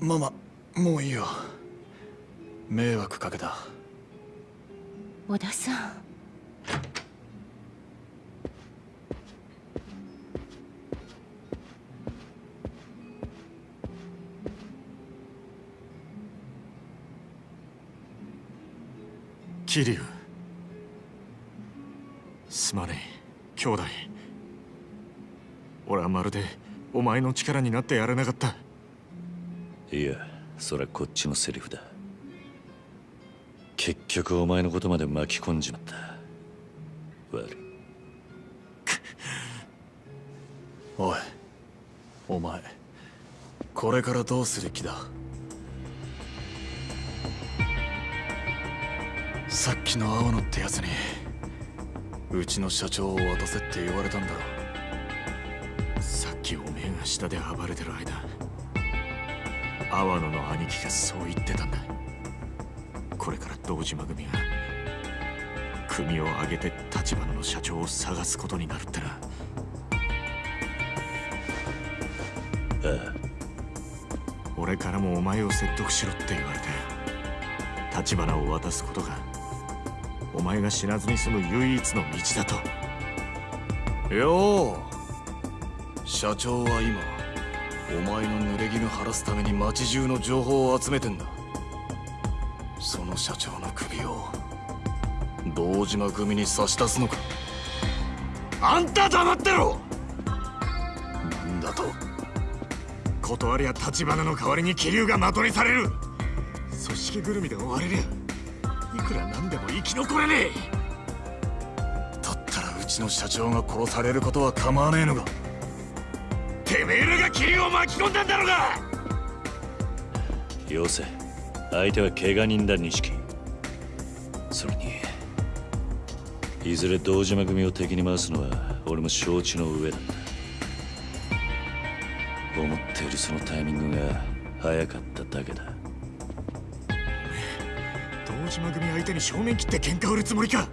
ママもういいよ。迷惑かけた。小田さん。桐生。すまねえ。兄弟。俺はまるでお前の力になってやれなかったいやそれはこっちのセリフだ。結局お前のことまで巻き込んじまった。悪い。おいお前これからどうする気だ？さっきの青野ってやつにうちの社長を渡せって言われたんだろ。さっきおめえが下で暴れてる間阿波野の兄貴がそう言ってたんだ。これから堂島組が組を挙げて立花の社長を探すことになるってな。ああ俺からもお前を説得しろって言われて立花を渡すことがお前が死なずに済む唯一の道だと。よう社長は今お前の濡れ衣晴らすために町中の情報を集めてんだ。その社長の首を堂島組に差し出すのか。あんた黙ってろ！なんだと。断りや立花の代わりに気流が的にされる。組織ぐるみで追われりゃいくらなんでも生き残れねえ。だったらうちの社長が殺されることは構わねえのか？めえらが気流を巻き込んだんだろうが。よせ相手は怪我人だ錦。それにいずれ堂島組を敵に回すのは俺も承知の上だ思っているそのタイミングが早かっただけだ。堂島組相手に正面切って喧嘩売るつもりか。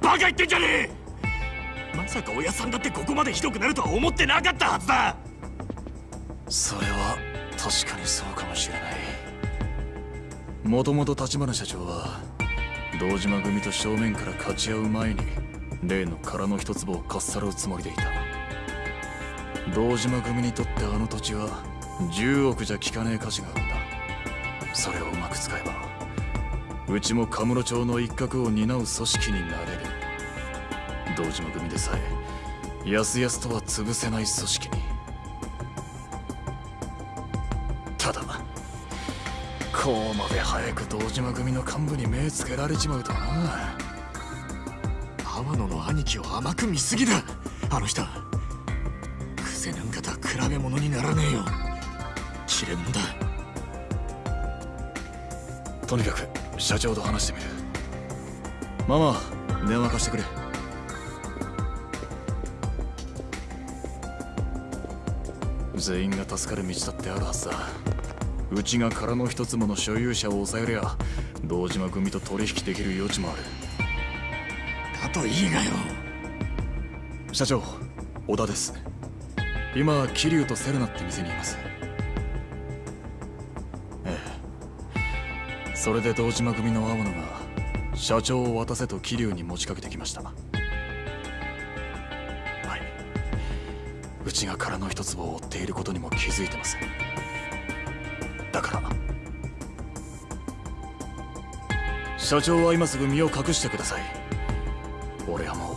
バカ言ってんじゃねえ。まさか親さんだってここまでひどくなるとは思ってなかったはずだそれは確かにそうかもしれない。もともと立花社長は堂島組と正面から勝ち合う前に例の殻の一坪をかっさらうつもりでいた。堂島組にとってあの土地は10億じゃ効かねえ価値があるんだ。それをうまく使えばうちもカムロ町の一角を担う組織になれる。堂島組でさえやすやすとは潰せない組織に。こうまで早く堂島組の幹部に目つけられちまうとはな。天野の兄貴を甘く見すぎだ。あの人。癖なんかとは比べ物にならねえよ。切れ者だ。とにかく社長と話してみる。ママ電話貸してくれ。全員が助かる道だってあるはずだ。うちが殻の一つもの所有者を抑えりゃ堂島組と取引できる余地もある。だといいがよ。社長小田です。今桐生とセルナって店にいます。ええ。それで堂島組の青野が社長を渡せと桐生に持ちかけてきました。はい。うちが殻の一坪を追っていることにも気づいてます社長は今すぐ身を隠してください。俺はもう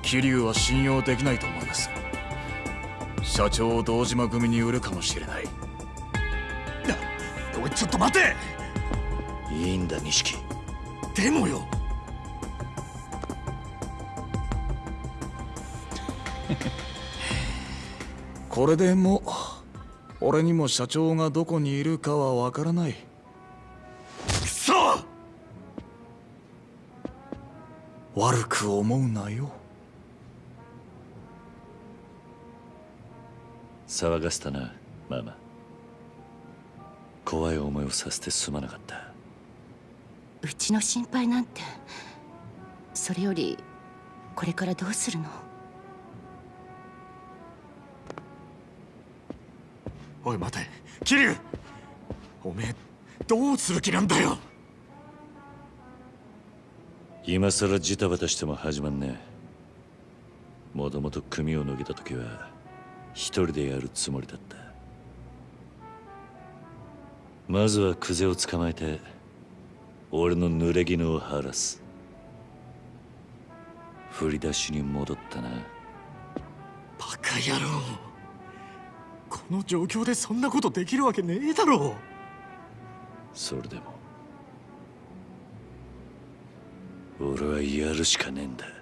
桐生は信用できないと思います。社長を堂島組に売るかもしれない。おいちょっと待て！いいんだ錦。でもよ。これでもう俺にも社長がどこにいるかはわからない悪く思うなよ。騒がせたなママ。怖い思いをさせてすまなかった。うちの心配なんてそれよりこれからどうするの？おい待て。桐生おめえどうする気なんだよ今さらジタバタしても始まんねえ。もともと組を抜けた時は一人でやるつもりだった。まずはクゼを捕まえて俺の濡れ衣を晴らす。振り出しに戻ったな。バカ野郎。この状況でそんなことできるわけねえだろ。それでも俺はやるしかねえんだ。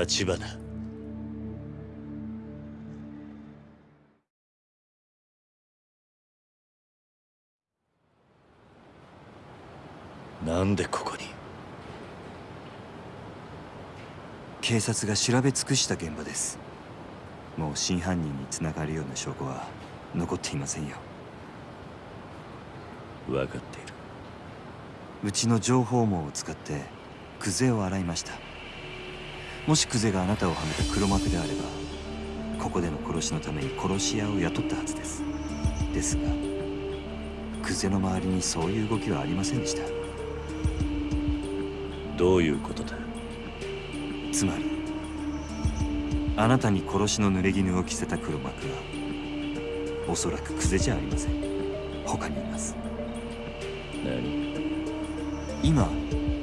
立花。なんでここに？警察が調べ尽くした現場です。もう真犯人につながるような証拠は残っていませんよ。分かっている。うちの情報網を使ってクゼを洗いましたもしクゼがあなたをはめた黒幕であればここでの殺しのために殺し屋を雇ったはずです。ですがクゼの周りにそういう動きはありませんでした。どういうことだ？つまりあなたに殺しの濡れ衣を着せた黒幕はおそらくクゼじゃありません。他にいます。何？今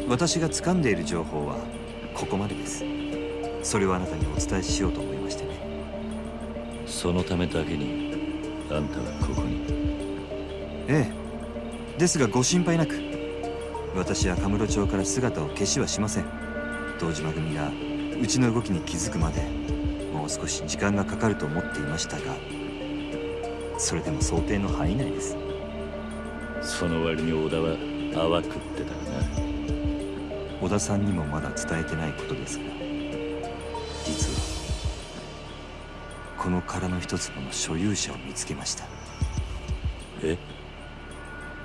私が掴んでいる情報はここまでですそれをあなたにお伝えしようと思いましてね。そのためだけにあんたはここに。ええ。ですがご心配なく。私はカムロ町から姿を消しはしません。堂島組がうちの動きに気づくまでもう少し時間がかかると思っていましたがそれでも想定の範囲内です。その割に小田は淡くってたな。小田さんにもまだ伝えてないことですがこの殻の一粒の所有者を見つけました。え？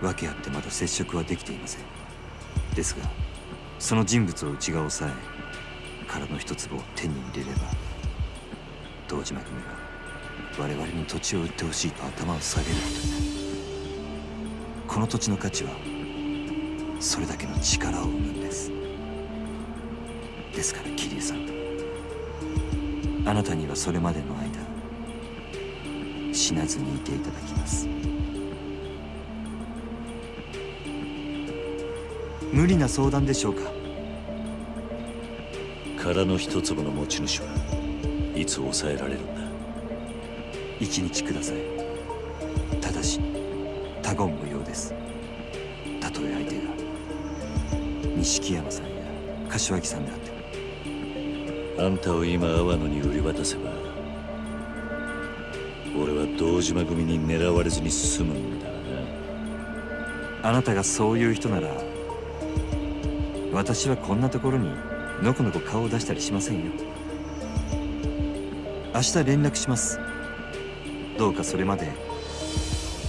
訳あってまだ接触はできていません。ですがその人物をうちが抑え殻の一粒を手に入れれば堂島組は我々に土地を売ってほしいと頭を下げることになる。この土地の価値はそれだけの力を生むんです。ですから桐生さん。あなたにはそれまでの間死なずにいていただきます。無理な相談でしょうか？殻の一粒の持ち主はいつ抑えられるんだ？一日ください。ただし他言無用です。たとえ相手が錦山さんや柏木さんであっても。あんたを今阿波野に売り渡せば堂島組に狙われずに済むんだな。あなたがそういう人なら私はこんなところにのこのこ顔を出したりしませんよ。明日連絡します。どうかそれまで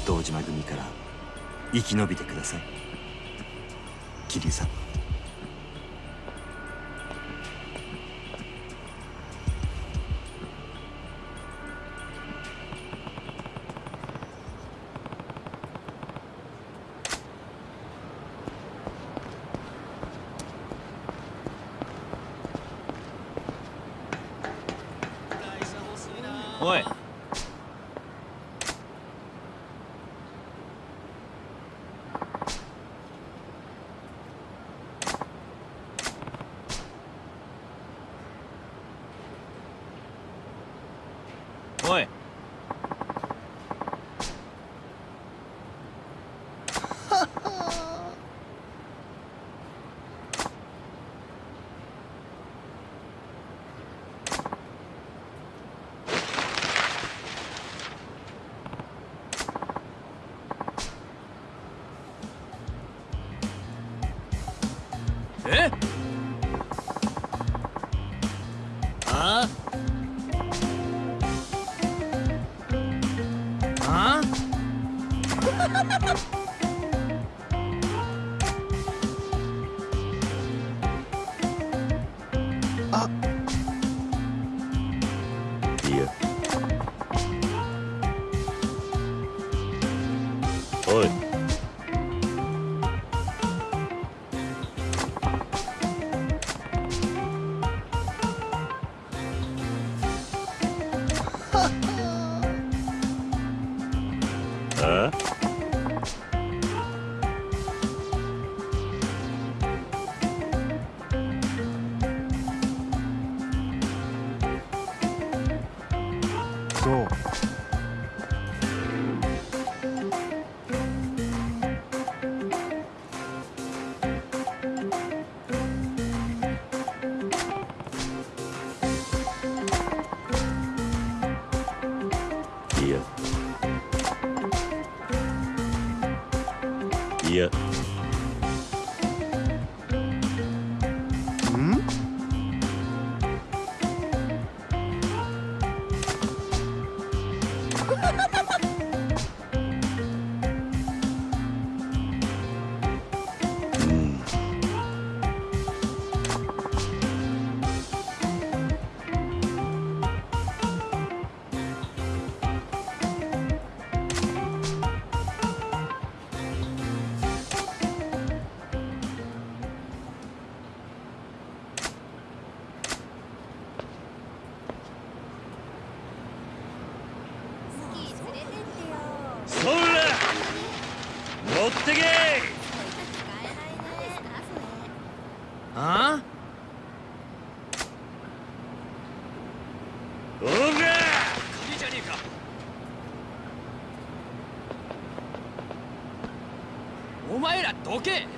堂島組から生き延びてください。桐生さん。いらどけ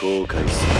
後悔する。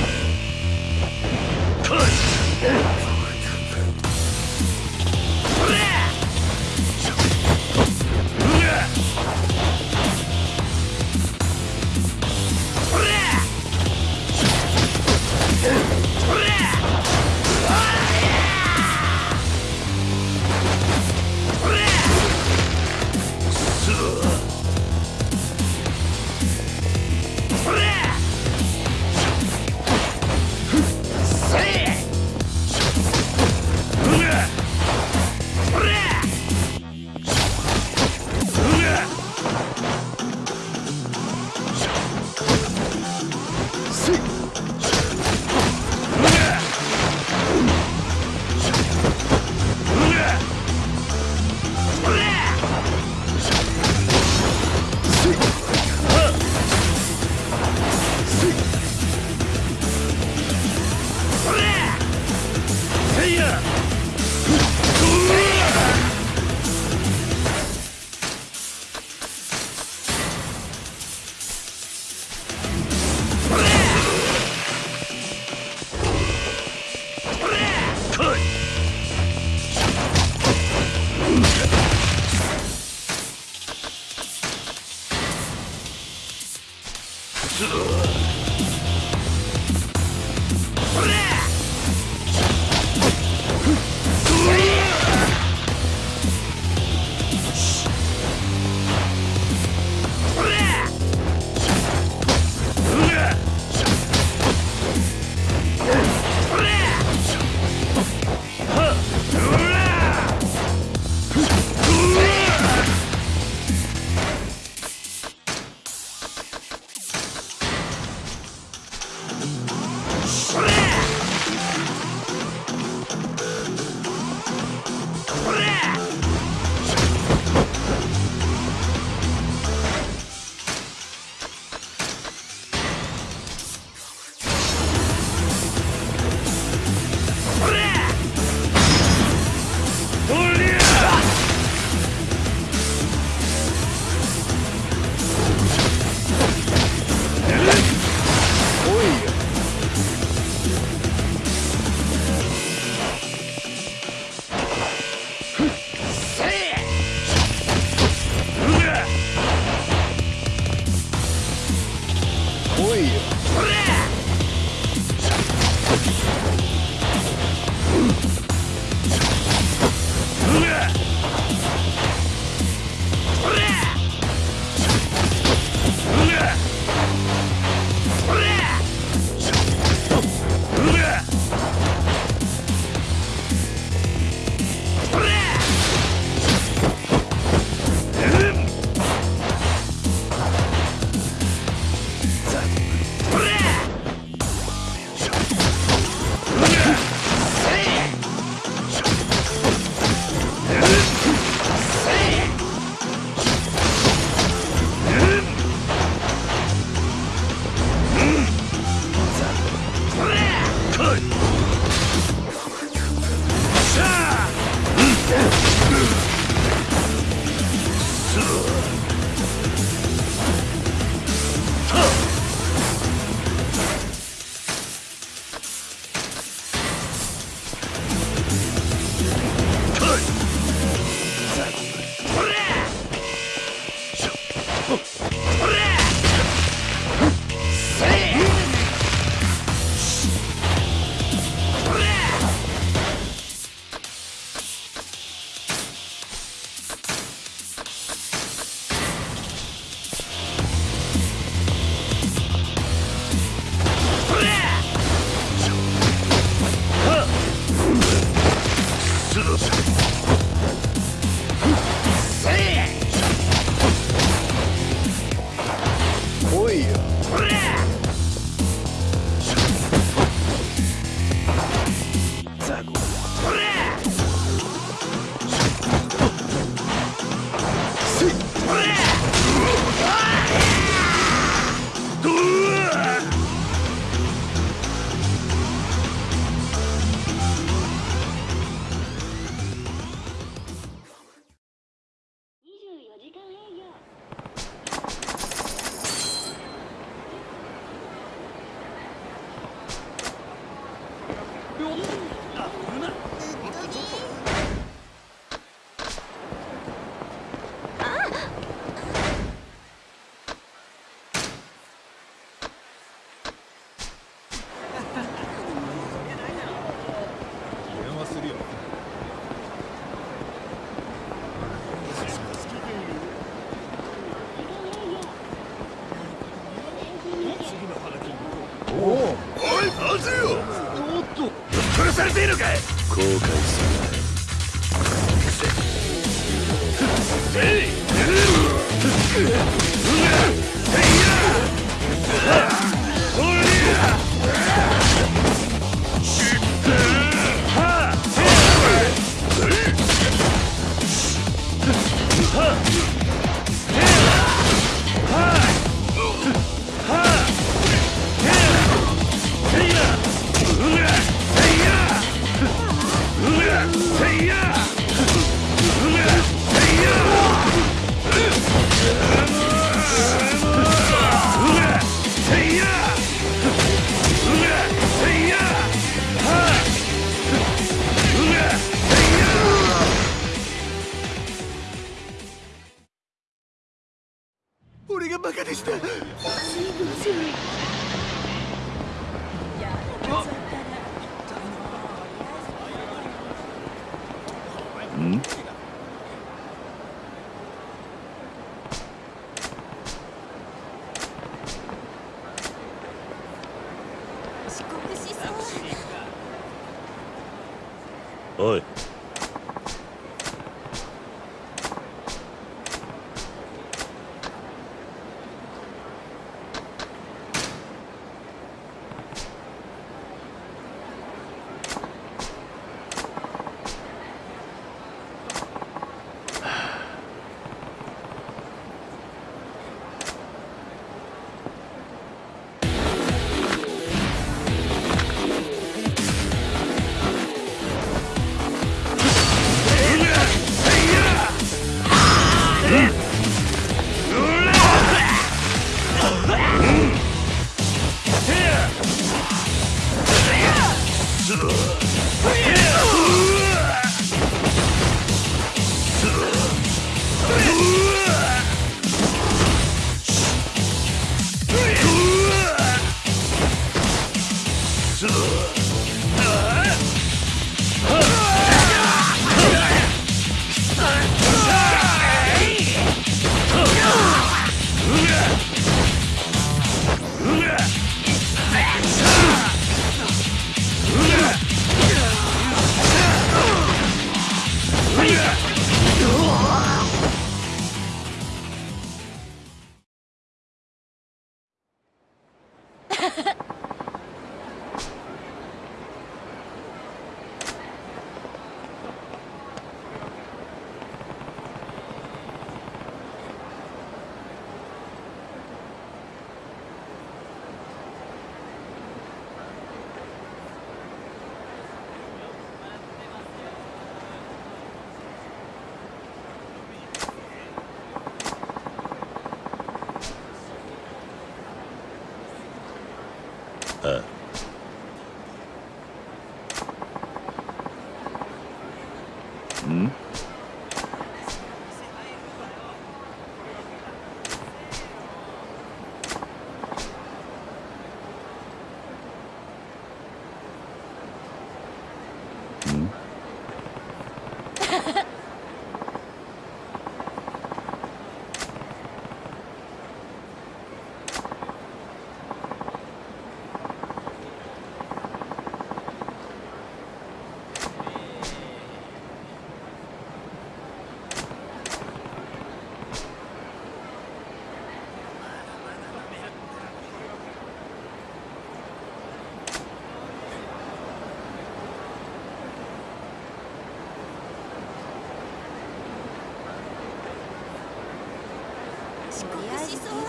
しそう。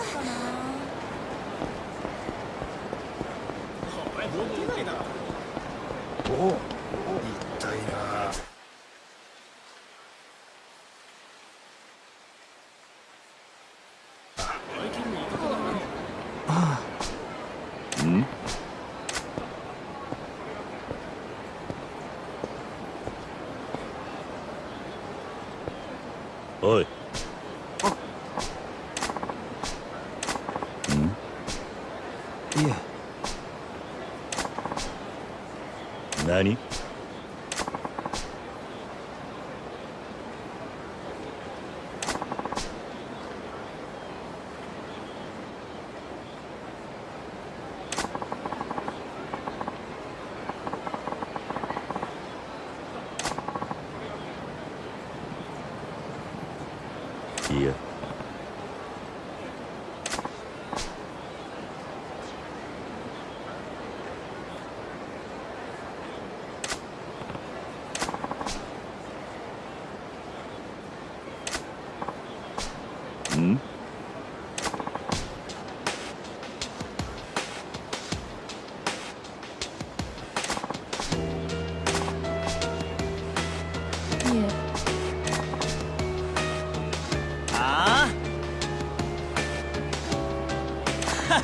かなおお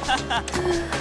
うん。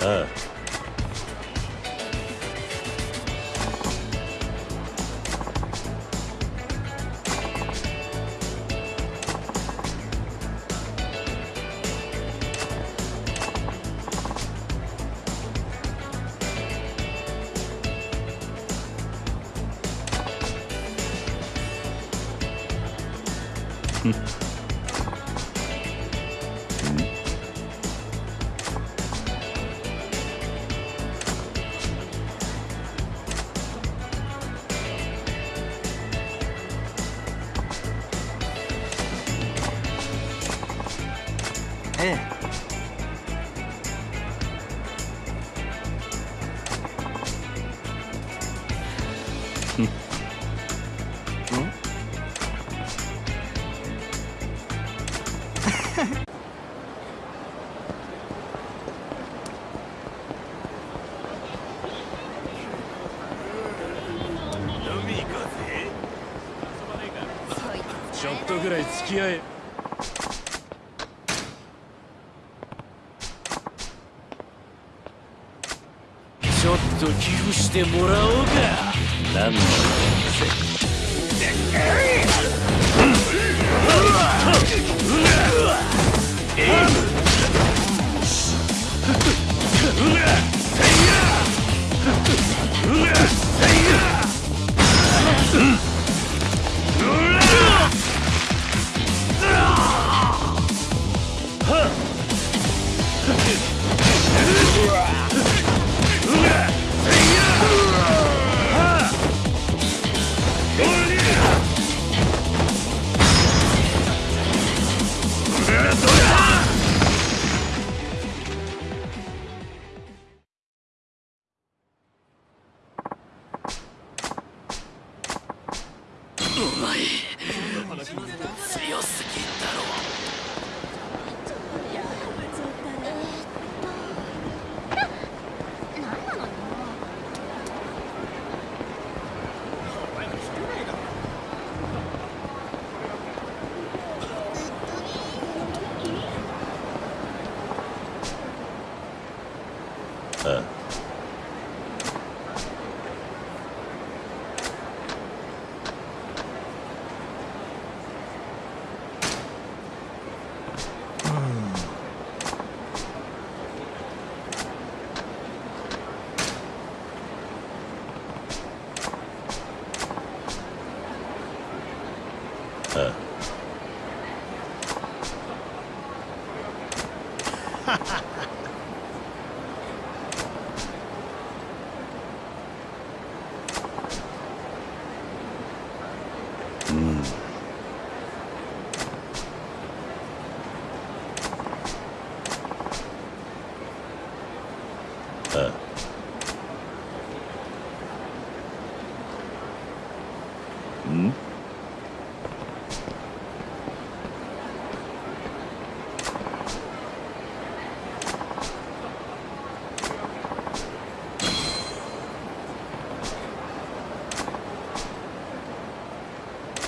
あとぐらい付き合え。ちょっと寄付してもらおう。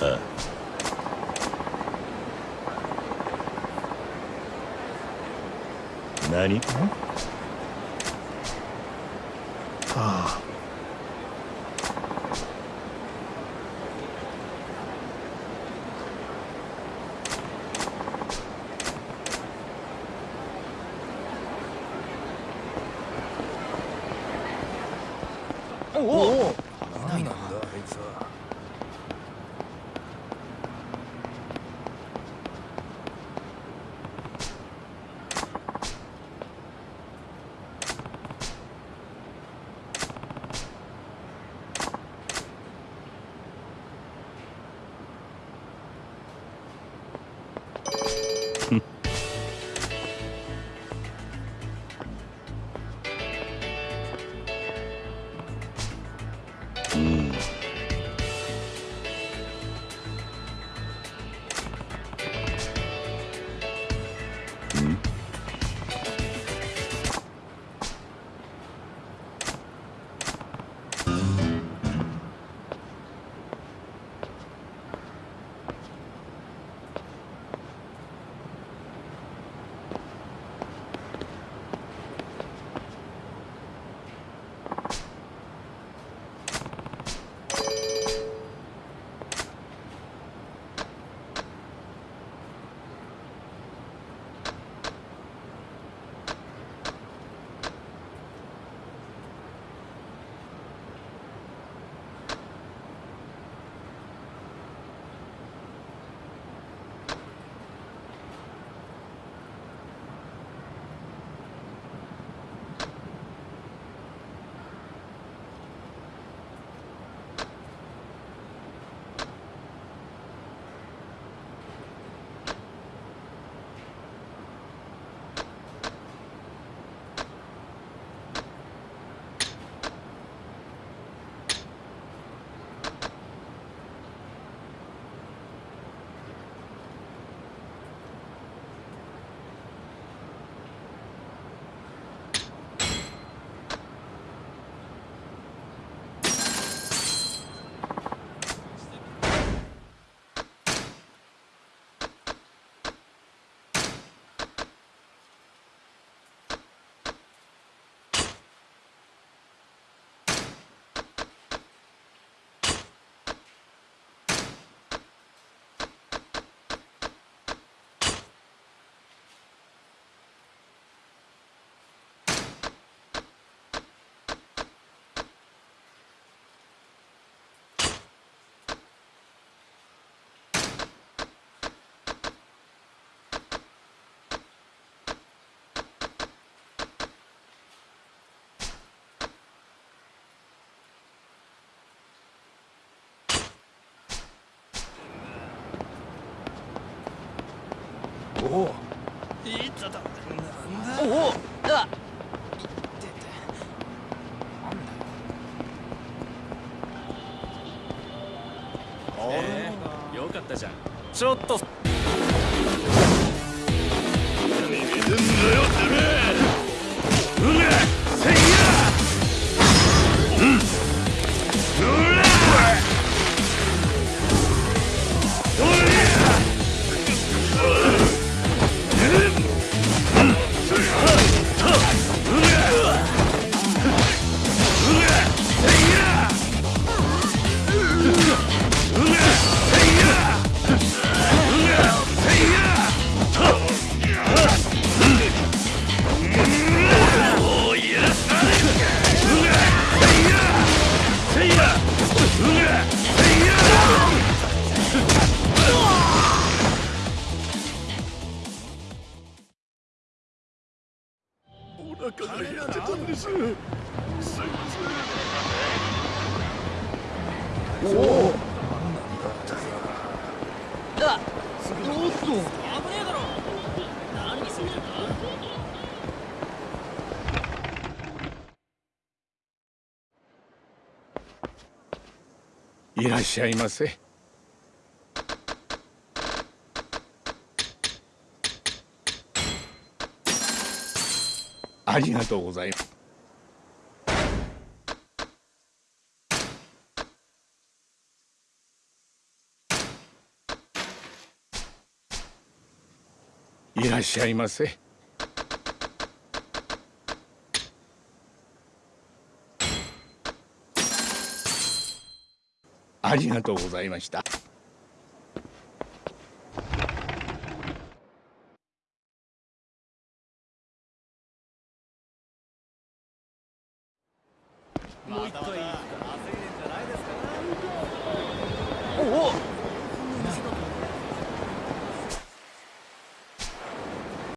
あ何？ああ。おおいっただおおあえー、よかったじゃん。ちょっとっしゃいませ。ありがとうございます。いらっしゃいませ。ありがとうございました。